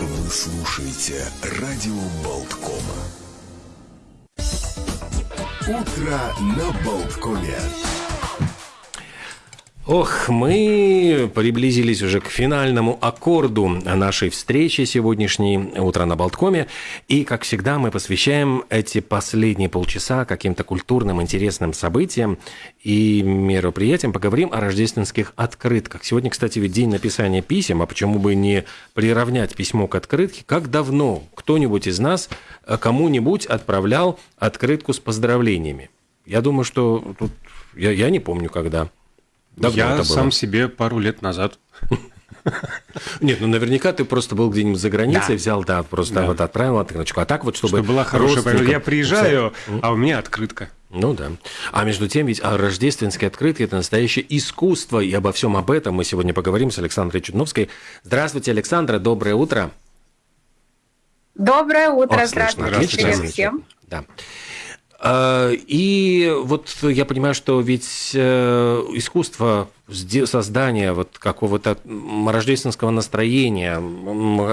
Вы слушаете радио Болткома. Утро на Болткоме. Ох, мы приблизились уже к финальному аккорду нашей встречи сегодняшней «Утро на Болткоме». И, как всегда, мы посвящаем эти последние полчаса каким-то культурным, интересным событиям и мероприятиям. Поговорим о рождественских открытках. Сегодня, кстати, ведь день написания писем, а почему бы не приравнять письмо к открытке? Как давно кто-нибудь из нас кому-нибудь отправлял открытку с поздравлениями? Я думаю, что тут... Я, я не помню, когда. Давно Я сам себе пару лет назад. Нет, ну наверняка ты просто был где-нибудь за границей, да. взял, да, просто да. вот отправил открыточку. А так вот, чтобы... Чтобы была хорошая... Я приезжаю, а у меня открытка. Ну да. А между тем, ведь а рождественские открытки – это настоящее искусство, и обо всем об этом мы сегодня поговорим с Александрой Чудновской. Здравствуйте, Александра, доброе утро. Доброе утро, О, здравствуйте, здравствуйте всем. Да. А, и вот я понимаю, что ведь э, искусство создания вот какого-то рождественского настроения,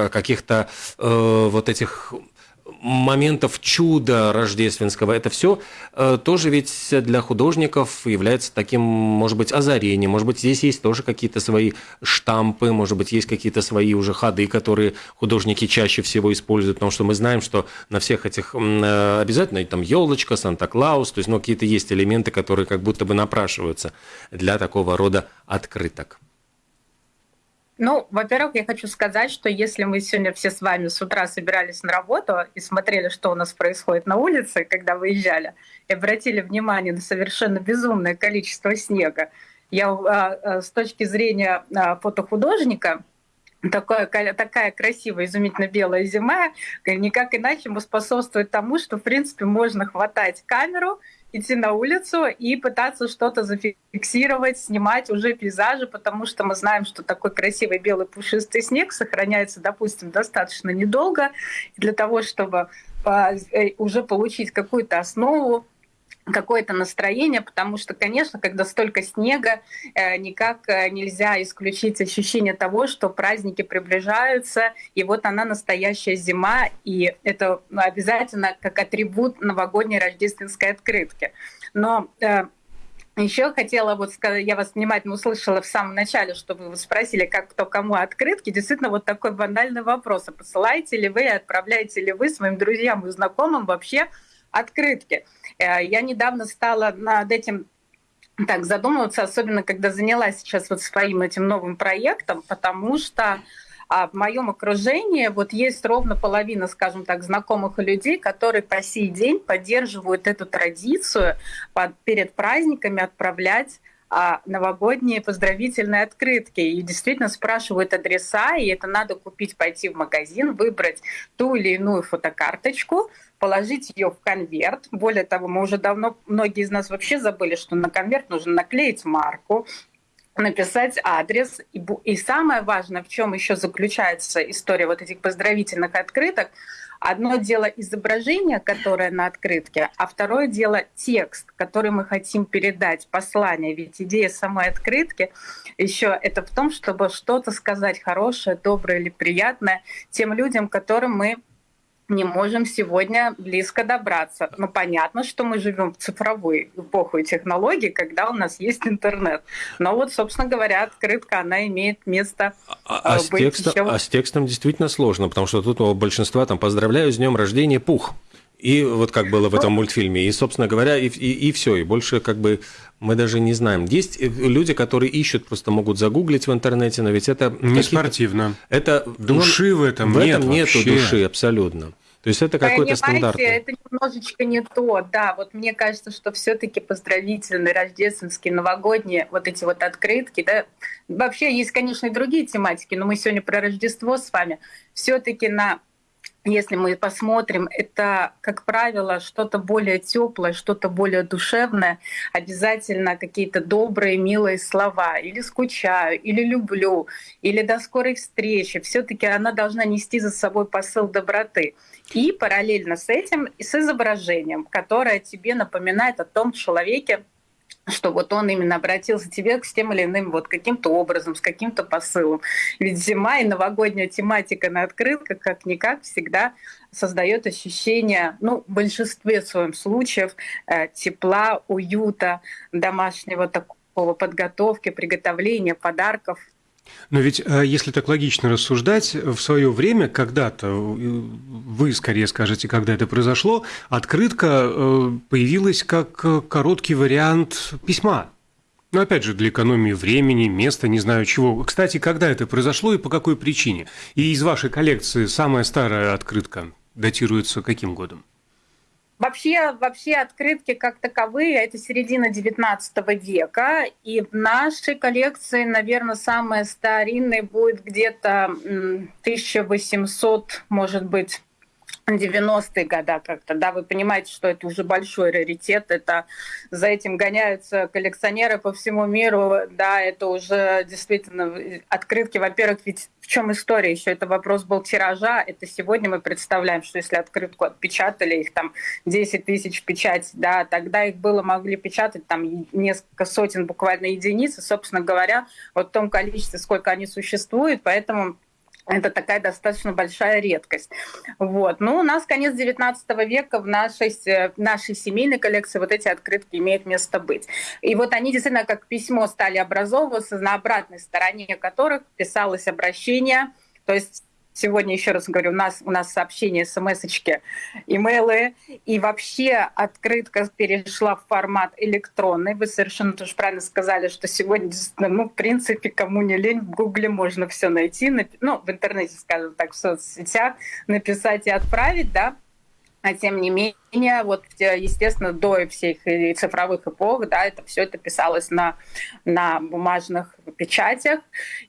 каких-то э, вот этих моментов чуда рождественского. Это все э, тоже ведь для художников является таким, может быть, озарением. Может быть, здесь есть тоже какие-то свои штампы, может быть, есть какие-то свои уже ходы, которые художники чаще всего используют, потому что мы знаем, что на всех этих э, обязательно там елочка, Санта-Клаус, то есть ну, какие-то есть элементы, которые как будто бы напрашиваются для такого рода открыток. Ну, во-первых, я хочу сказать, что если мы сегодня все с вами с утра собирались на работу и смотрели, что у нас происходит на улице, когда выезжали, и обратили внимание на совершенно безумное количество снега, я а, а, с точки зрения а, фотохудожника такая, такая красивая, изумительно белая зима, никак иначе способствует тому, что, в принципе, можно хватать камеру идти на улицу и пытаться что-то зафиксировать, снимать уже пейзажи, потому что мы знаем, что такой красивый белый пушистый снег сохраняется, допустим, достаточно недолго. Для того, чтобы а, э, уже получить какую-то основу, какое-то настроение, потому что, конечно, когда столько снега, э, никак э, нельзя исключить ощущение того, что праздники приближаются, и вот она настоящая зима, и это ну, обязательно как атрибут новогодней рождественской открытки. Но э, еще хотела вот сказать, я вас внимательно услышала в самом начале, что вы спросили, как кто кому открытки. Действительно, вот такой банальный вопрос. А посылаете ли вы, отправляете ли вы своим друзьям и знакомым вообще открытки? Э, я недавно стала над этим так задумываться, особенно когда занялась сейчас вот своим этим новым проектом, потому что а в моем окружении вот есть ровно половина, скажем так, знакомых людей, которые по сей день поддерживают эту традицию под, перед праздниками отправлять а, новогодние поздравительные открытки и действительно спрашивают адреса, и это надо купить, пойти в магазин, выбрать ту или иную фотокарточку, положить ее в конверт. Более того, мы уже давно, многие из нас вообще забыли, что на конверт нужно наклеить марку, написать адрес. И, и самое важное, в чем еще заключается история вот этих поздравительных открыток, Одно дело изображение, которое на открытке, а второе дело текст, который мы хотим передать, послание. Ведь идея самой открытки еще это в том, чтобы что-то сказать хорошее, доброе или приятное тем людям, которым мы не можем сегодня близко добраться. Но понятно, что мы живем в цифровой эпоху и технологий, когда у нас есть интернет. Но вот, собственно говоря, открытка, она имеет место а, а, быть с текстом, еще... а с текстом действительно сложно, потому что тут у большинства там «поздравляю с днем рождения, пух». И вот как было в этом мультфильме. И, собственно говоря, и, и, и все. И больше как бы мы даже не знаем. Есть э, люди, которые ищут, просто могут загуглить в интернете, но ведь это... Не спортивно. Это, души в этом в нет этом нету вообще. души абсолютно. То есть это какой-то стандарт. Это немножечко не то, да. Вот мне кажется, что все-таки поздравительные, рождественские, новогодние вот эти вот открытки, да. Вообще есть, конечно, и другие тематики, но мы сегодня про Рождество с вами. Все-таки на если мы посмотрим, это, как правило, что-то более теплое, что-то более душевное, обязательно какие-то добрые, милые слова, или скучаю, или люблю, или до скорой встречи. Все-таки она должна нести за собой посыл доброты. И параллельно с этим и с изображением, которое тебе напоминает о том человеке, что вот он именно обратился к тебе с тем или иным вот каким-то образом, с каким-то посылом. Ведь зима и новогодняя тематика на открытках как-никак всегда создает ощущение, ну, в большинстве своем случаев, э, тепла, уюта, домашнего такого подготовки, приготовления подарков. Но ведь, э, если так логично рассуждать, в свое время, когда-то, э, вы скорее скажете, когда это произошло, открытка э, появилась как короткий вариант письма. Но опять же, для экономии времени, места, не знаю чего. Кстати, когда это произошло и по какой причине? И из вашей коллекции самая старая открытка датируется каким годом? Вообще, вообще открытки как таковые – это середина XIX века, и в нашей коллекции, наверное, самая старинная будет где-то 1800, может быть, 90-е годы как-то, да, вы понимаете, что это уже большой раритет, это за этим гоняются коллекционеры по всему миру, да, это уже действительно открытки, во-первых, ведь в чем история? Еще, это вопрос был тиража, это сегодня мы представляем, что если открытку отпечатали, их там 10 тысяч печать, да, тогда их было, могли печатать там несколько сотен буквально единиц, и, собственно говоря, вот в том количестве, сколько они существуют, поэтому это такая достаточно большая редкость. Вот. Ну, у нас конец 19 века в нашей, нашей семейной коллекции вот эти открытки имеют место быть. И вот они действительно как письмо стали образовываться, на обратной стороне которых писалось обращение, то есть Сегодня, еще раз говорю, у нас, у нас сообщения, смс-очки, имейлы. И вообще открытка перешла в формат электронный. Вы совершенно тоже правильно сказали, что сегодня, ну, в принципе, кому не лень, в Гугле можно все найти. Ну, в интернете, скажем так, в соцсетях написать и отправить, да. А тем не менее, вот, естественно, до всех цифровых эпох, да, это все это писалось на, на бумажных печатях.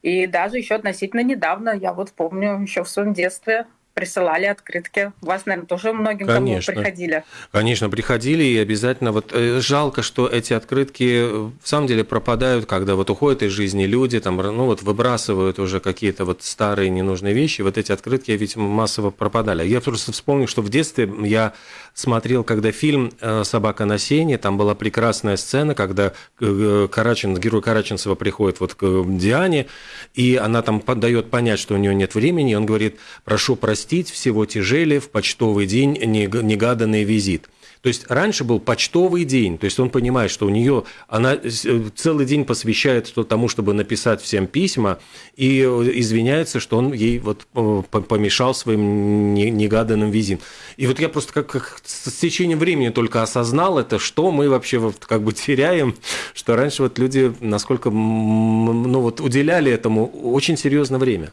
И даже еще относительно недавно, я вот помню, еще в своем детстве присылали открытки. Вас, наверное, тоже многим Конечно. приходили. Конечно, приходили, и обязательно вот э, жалко, что эти открытки в самом деле пропадают, когда вот уходят из жизни люди, там, ну вот выбрасывают уже какие-то вот старые ненужные вещи. Вот эти открытки ведь массово пропадали. Я просто вспомнил, что в детстве я смотрел, когда фильм э, «Собака на сене», там была прекрасная сцена, когда э, Карачин, герой Караченцева приходит вот к Диане, и она там дает понять, что у нее нет времени, и он говорит, прошу простить, простить всего тяжели в почтовый день негаданный визит. То есть раньше был почтовый день, то есть он понимает, что у нее она э, целый день посвящает тому, чтобы написать всем письма, и извиняется, что он ей вот э, помешал своим негаданным визитом. И вот я просто как, как с течением времени только осознал это, что мы вообще вот как бы теряем, что раньше вот люди насколько ну вот уделяли этому очень серьезное время.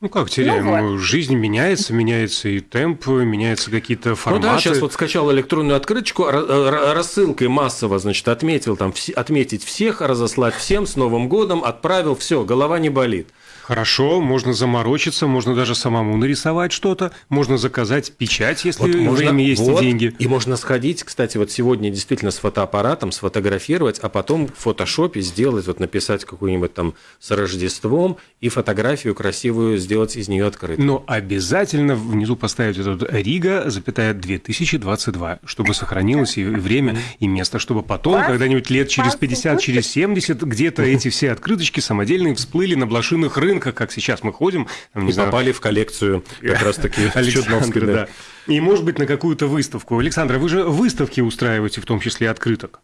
Ну как теряем? Ну, вот. Жизнь меняется, меняется и темп, меняются какие-то форматы. Ну да, сейчас вот скачал электронную открыточку, рассылкой массово, значит, отметил там, отметить всех, разослать всем с Новым годом, отправил, все, голова не болит. Хорошо, можно заморочиться, можно даже самому нарисовать что-то, можно заказать печать, если вот можно, время есть вот, и деньги. И можно сходить, кстати, вот сегодня действительно с фотоаппаратом сфотографировать, а потом в фотошопе сделать, вот написать какую-нибудь там с Рождеством и фотографию красивую сделать из нее открытой. Но обязательно внизу поставить этот Рига, запятая 2022, чтобы сохранилось и время, и место, чтобы потом, когда-нибудь лет через 50, через 70, где-то эти все открыточки самодельные всплыли на блошиных рынках, рынка, как сейчас мы ходим. Там, не и знаю, попали в коллекцию как раз-таки Чудновской. Да. И, может быть, на какую-то выставку. Александра, вы же выставки устраиваете, в том числе открыток.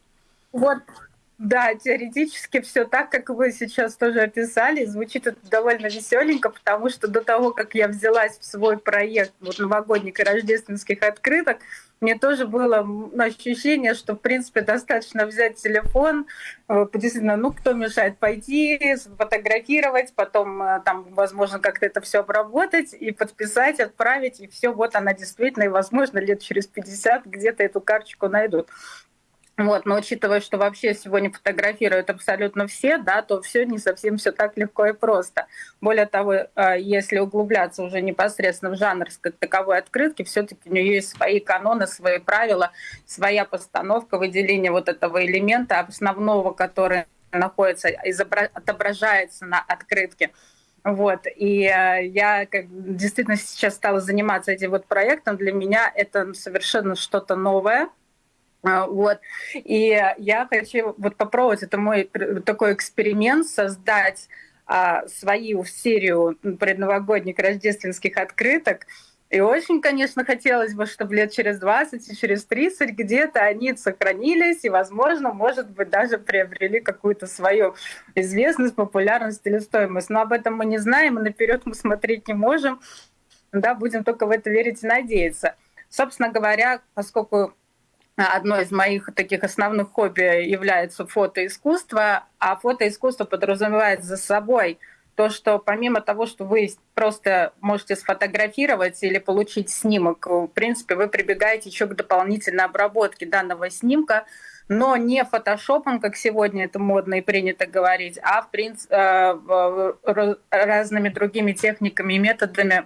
Вот да, теоретически все так, как вы сейчас тоже описали. Звучит это довольно веселенько, потому что до того, как я взялась в свой проект вот, новогодних и рождественских открыток, мне тоже было ощущение, что, в принципе, достаточно взять телефон, э, действительно, ну, кто мешает пойти, сфотографировать, потом э, там, возможно, как-то это все обработать и подписать, отправить, и все, вот она действительно, и, возможно, лет через 50 где-то эту карточку найдут. Вот, но учитывая, что вообще сегодня фотографируют абсолютно все, да, то все не совсем все так легко и просто. Более того, э, если углубляться уже непосредственно в жанр как таковой открытки, все-таки у нее есть свои каноны, свои правила, своя постановка, выделение вот этого элемента основного, который находится, отображается на открытке. Вот. И э, я как, действительно сейчас стала заниматься этим вот проектом. Для меня это совершенно что-то новое, А, вот. И я хочу вот попробовать, это мой такой эксперимент, создать а, свою серию предновогодних рождественских открыток. И очень, конечно, хотелось бы, чтобы лет через 20 и через 30 где-то они сохранились и, возможно, может быть, даже приобрели какую-то свою известность, популярность или стоимость. Но об этом мы не знаем, и наперед мы смотреть не можем. Да, будем только в это верить и надеяться. Собственно говоря, поскольку одно из моих таких основных хобби является фотоискусство, а фотоискусство подразумевает за собой то, что помимо того, что вы просто можете сфотографировать или получить снимок, в принципе, вы прибегаете еще к дополнительной обработке данного снимка, но не фотошопом, как сегодня это модно и принято говорить, а в принципе, э, разными другими техниками и методами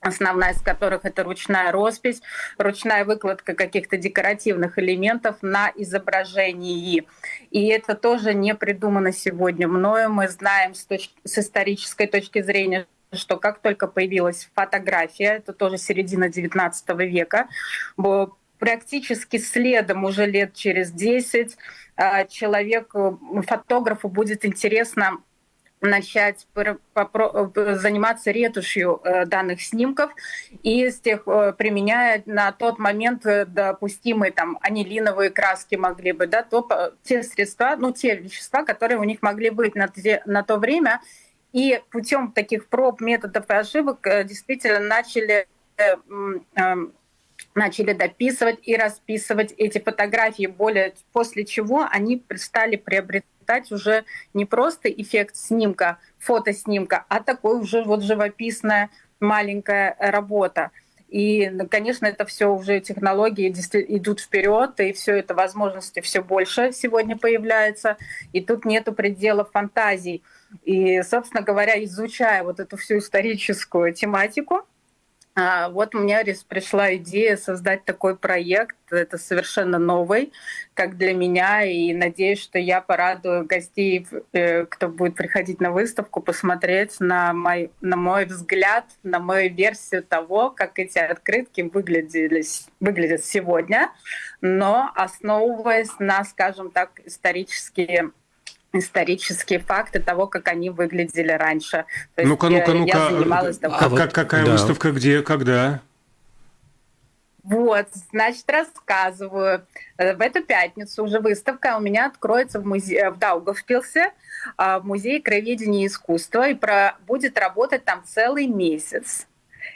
основная из которых это ручная роспись, ручная выкладка каких-то декоративных элементов на изображении. И это тоже не придумано сегодня мною. Мы знаем с, точ- с исторической точки зрения, что как только появилась фотография, это тоже середина XIX века, практически следом уже лет через 10 а, человеку, фотографу будет интересно начать заниматься ретушью э, данных снимков и с тех, э, применяя на тот момент э, допустимые там анилиновые краски могли бы, да, то, те средства, ну, те вещества, которые у них могли быть на, те, на то время. И путем таких проб, методов и ошибок действительно начали начали дописывать и расписывать эти фотографии, более, после чего они стали приобретать уже не просто эффект снимка, фотоснимка, а такой уже вот живописная маленькая работа. И, конечно, это все уже технологии идут вперед, и все это возможности все больше сегодня появляется, и тут нету предела фантазий. И, собственно говоря, изучая вот эту всю историческую тематику, вот мне пришла идея создать такой проект. Это совершенно новый, как для меня, и надеюсь, что я порадую гостей, э, кто будет приходить на выставку, посмотреть на мой, на мой взгляд, на мою версию того, как эти открытки выглядели, выглядят сегодня, но основываясь на, скажем так, исторические исторические факты того, как они выглядели раньше. Ну-ка, ну-ка, ну-ка. А как, вот, какая да. выставка, где, когда? Вот, значит, рассказываю. Э, в эту пятницу уже выставка у меня откроется в, музее, в Даугавпилсе, в Музее краеведения и искусства, и про, будет работать там целый месяц.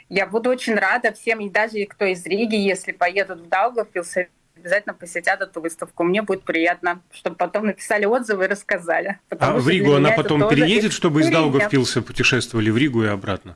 Я буду очень рада всем, и даже кто из Риги, если поедут в Даугавпилс, обязательно посетят эту выставку. Мне будет приятно, чтобы потом написали отзывы и рассказали. А в Ригу она потом переедет, чтобы из Даугавпилса путешествовали в Ригу и обратно?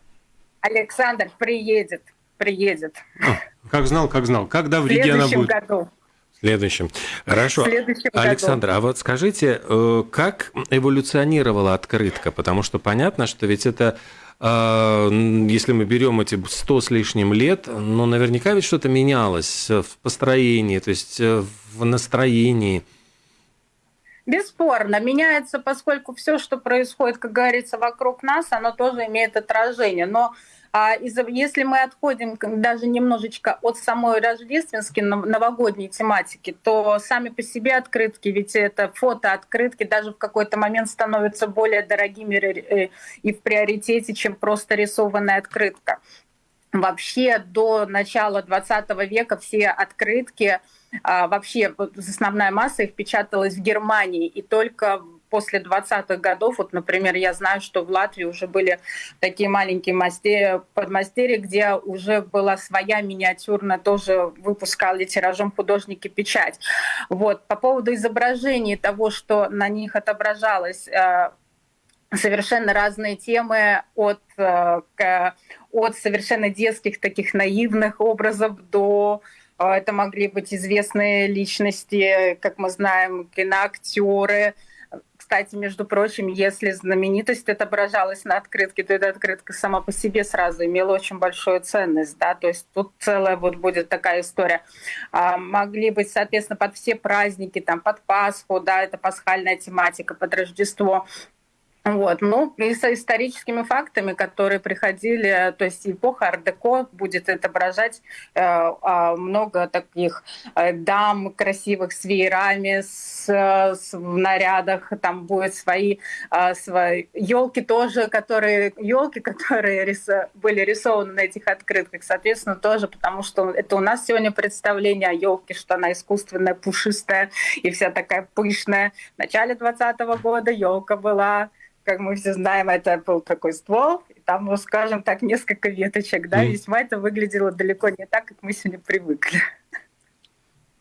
Александр приедет, приедет. А, как знал, как знал. Когда в Риге она будет? году. В следующем. Хорошо. В следующем Александр, году. а вот скажите, э, как эволюционировала открытка? Потому что понятно, что ведь это если мы берем эти 100 с лишним лет, ну, наверняка ведь что-то менялось в построении, то есть э, в настроении. Бесспорно, меняется, поскольку все, что происходит, как говорится, вокруг нас, оно тоже имеет отражение. Но а если мы отходим даже немножечко от самой рождественской новогодней тематики, то сами по себе открытки, ведь это фото-открытки даже в какой-то момент становятся более дорогими э, и в приоритете, чем просто рисованная открытка. Вообще до начала 20 века все открытки, а, вообще основная масса их печаталась в Германии, и только после 20-х годов, вот, например, я знаю, что в Латвии уже были такие маленькие мастерии, подмастерья, где уже была своя миниатюрная, тоже выпускали тиражом художники печать. Вот. По поводу изображений того, что на них отображалось, э, совершенно разные темы от, э, от совершенно детских таких наивных образов до э, это могли быть известные личности, как мы знаем, киноактеры, кстати, между прочим, если знаменитость отображалась на открытке, то эта открытка сама по себе сразу имела очень большую ценность, да, то есть тут целая вот будет такая история. А, могли быть, соответственно, под все праздники, там, под Пасху, да, это пасхальная тематика, под Рождество, Вот. Ну, и с историческими фактами, которые приходили, то есть эпоха ар-деко будет отображать э, а, много таких э, дам красивых с веерами, с, с, в нарядах, там будет свои, э, свои елки тоже, которые елки, которые рис, были рисованы на этих открытках, соответственно, тоже, потому что это у нас сегодня представление о елке, что она искусственная, пушистая и вся такая пышная. В начале 20 года елка была как мы все знаем, это был такой ствол, и там, ну, скажем так, несколько веточек, да, mm. весьма это выглядело далеко не так, как мы сегодня привыкли.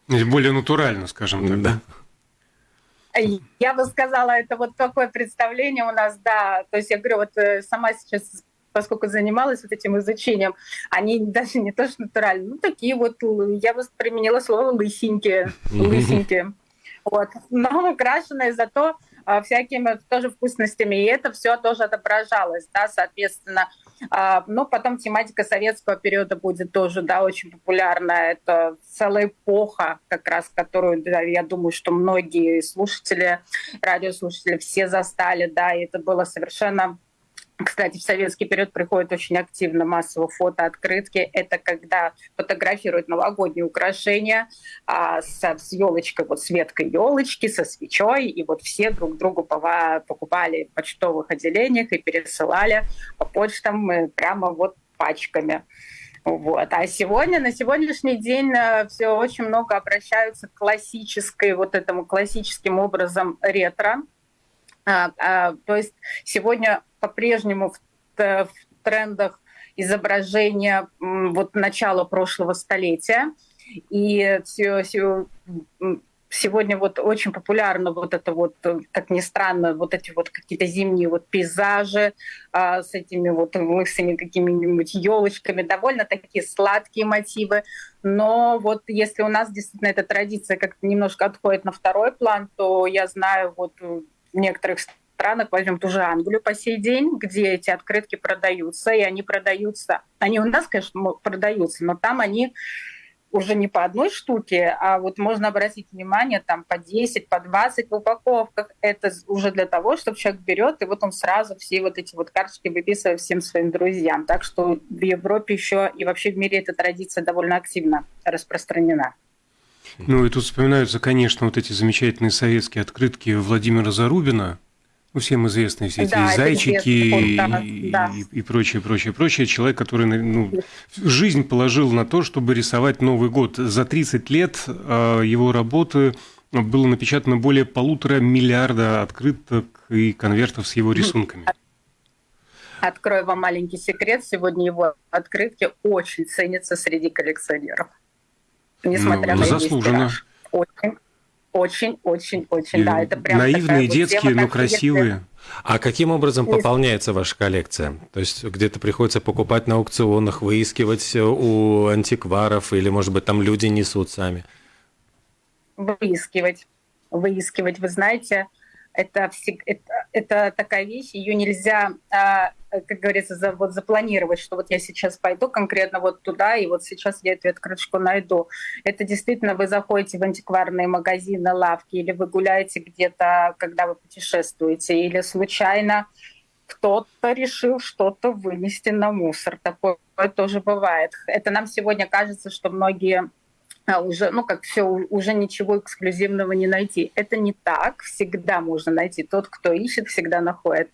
Более натурально, скажем так. Да. Я бы сказала, это вот такое представление у нас, да. То есть я говорю, вот э, сама сейчас поскольку занималась вот этим изучением, они даже не то что натуральные, ну такие вот, я бы применила слово лысенькие, лысенькие. Вот. Но украшенные зато а, всякими тоже вкусностями, и это все тоже отображалось, да, соответственно. А, ну, потом тематика советского периода будет тоже, да, очень популярна. Это целая эпоха, как раз, которую, да, я думаю, что многие слушатели, радиослушатели все застали, да, и это было совершенно кстати, в советский период приходит очень активно массово фотооткрытки. Это когда фотографируют новогодние украшения а, с, с елочкой, вот с веткой елочки, со свечой, и вот все друг другу покупали в почтовых отделениях и пересылали по почтам э, прямо вот пачками. Вот. А сегодня, на сегодняшний день э, все очень много обращаются к классической, вот этому классическим образом ретро. А, а, то есть сегодня по-прежнему в, в трендах изображения вот начала прошлого столетия. И все, сегодня вот очень популярно вот это вот, как ни странно, вот эти вот какие-то зимние вот пейзажи а, с этими вот лысыми какими-нибудь елочками, довольно такие сладкие мотивы. Но вот если у нас действительно эта традиция как-то немножко отходит на второй план, то я знаю вот в некоторых странах, возьмем ту же Англию по сей день, где эти открытки продаются, и они продаются, они у нас, конечно, продаются, но там они уже не по одной штуке, а вот можно обратить внимание там по 10, по 20 в упаковках. Это уже для того, чтобы человек берет, и вот он сразу все вот эти вот карточки выписывает всем своим друзьям. Так что в Европе еще и вообще в мире эта традиция довольно активно распространена. Ну и тут вспоминаются, конечно, вот эти замечательные советские открытки Владимира Зарубина, ну, всем известные все эти да, зайчики и, да, да. И, и прочее, прочее, прочее. Человек, который ну, жизнь положил на то, чтобы рисовать Новый год. За 30 лет э, его работы было напечатано более полутора миллиарда открыток и конвертов с его рисунками. Открою вам маленький секрет. Сегодня его открытки очень ценятся среди коллекционеров. Несмотря ну, на заслуженно. Очень очень, очень, очень, да, это прям наивные, вот детские, тема, но красивые. Если... А каким образом пополняется ваша коллекция? То есть где-то приходится покупать на аукционах, выискивать у антикваров, или, может быть, там люди несут сами? Выискивать. Выискивать. Вы знаете, это, это, это такая вещь, ее нельзя, а, как говорится, за, вот запланировать, что вот я сейчас пойду конкретно вот туда, и вот сейчас я эту открыточку найду. Это действительно вы заходите в антикварные магазины, лавки, или вы гуляете где-то, когда вы путешествуете, или случайно кто-то решил что-то вынести на мусор. Такое тоже бывает. Это нам сегодня кажется, что многие уже, ну, как все, уже ничего эксклюзивного не найти. Это не так, всегда можно найти. Тот, кто ищет, всегда находит.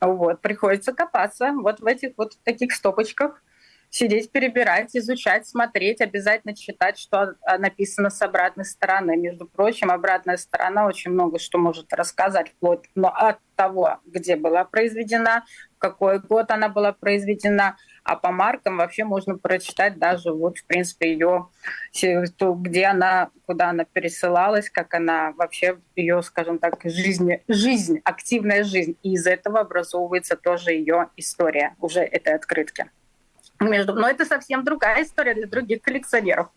Вот, приходится копаться вот в этих вот таких стопочках, сидеть, перебирать, изучать, смотреть, обязательно читать, что написано с обратной стороны. Между прочим, обратная сторона очень много что может рассказать, вплоть но от того, где была произведена, какой год она была произведена, а по маркам вообще можно прочитать даже вот, в принципе, ее, где она, куда она пересылалась, как она вообще, ее, скажем так, жизнь, жизнь, активная жизнь. И из этого образовывается тоже ее история уже этой открытки между... Но это совсем другая история для других коллекционеров.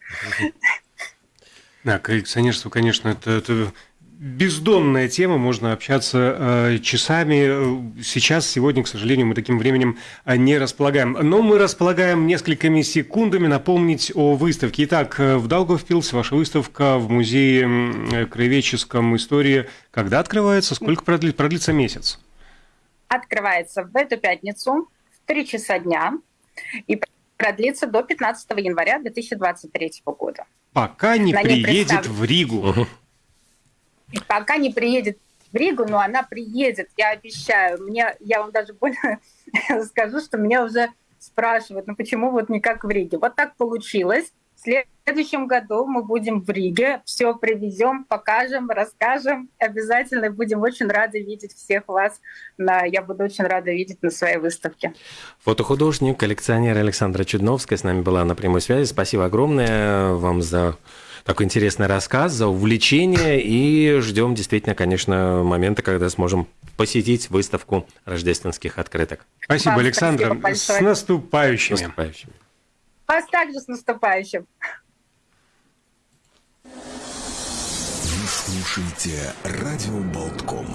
Да, коллекционерство, конечно, это, это бездонная тема, можно общаться э, часами. Сейчас, сегодня, к сожалению, мы таким временем э, не располагаем. Но мы располагаем несколькими секундами напомнить о выставке. Итак, э, в Даугавпилсе ваша выставка в Музее краеведческом истории когда открывается? Сколько продлится месяц? открывается в эту пятницу в 3 часа дня и продлится до 15 января 2023 года. Пока не На приедет в Ригу. Пока не приедет в Ригу, но она приедет, я обещаю. Мне, я вам даже больше скажу, что меня уже спрашивают, ну почему вот не как в Риге. Вот так получилось. В следующем году мы будем в Риге, все привезем, покажем, расскажем. Обязательно будем очень рады видеть всех вас. На, я буду очень рада видеть на своей выставке. Фотохудожник, коллекционер Александра Чудновская с нами была на прямой связи. Спасибо огромное вам за такой интересный рассказ, за увлечение. И ждем действительно, конечно, момента, когда сможем посетить выставку рождественских открыток. Спасибо, Александра. спасибо большое. С наступающими. Наступающим. Вас также с наступающим. Вы слушаете радио Болтком.